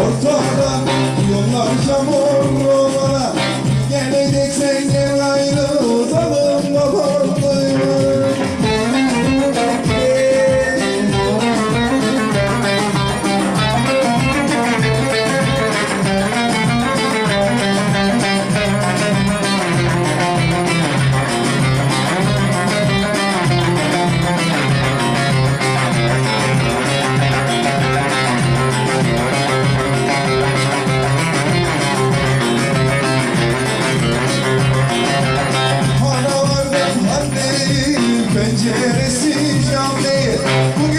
Vamos decision made.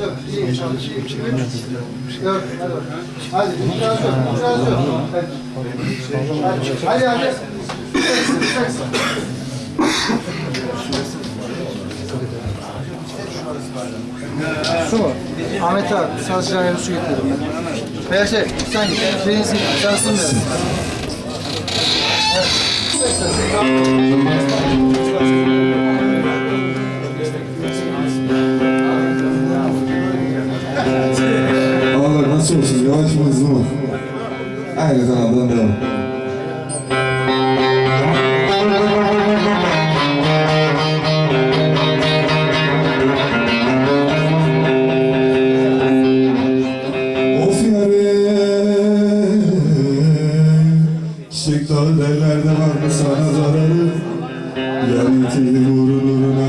Yok. İyi çalışıyor. Yok, hadi. Hadi. Hadi. Su mu? Ahmet abi, sazcıya su getirdim ben. Veya şey, sen benzin, şansın ver. Havalar Sizi gurur nuruna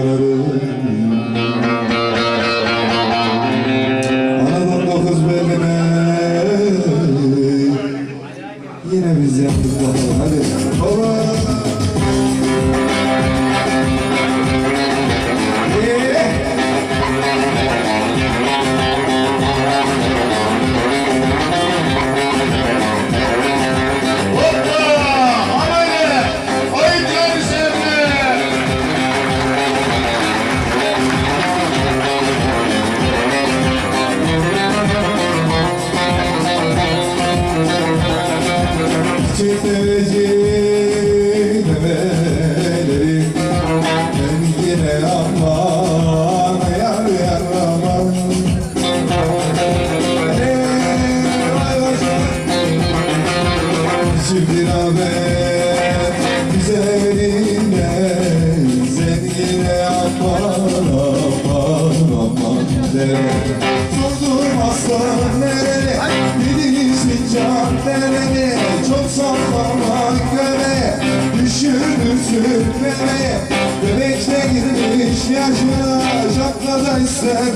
Aslan nereye Bilirsin can nereye Çok sallama göre Düşürürsün nereye Bebekte girmiş yaşına Şapkada ister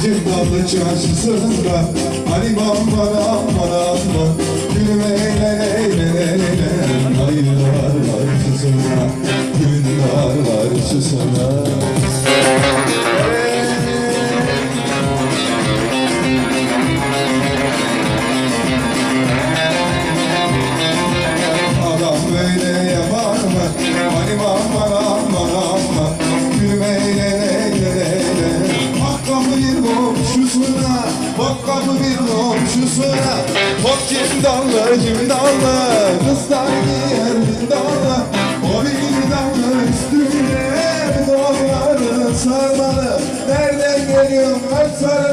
başını Cimdalı çarşısında Ali aman aman aman Gülüm eyle eyle eyle Aylar var susuna Günler var susuna Hop cimdallı cimdallı Kızlar giyer cimdallı O bir damla üstüne kolları sarmalı. Nereden geliyor kaç sarılı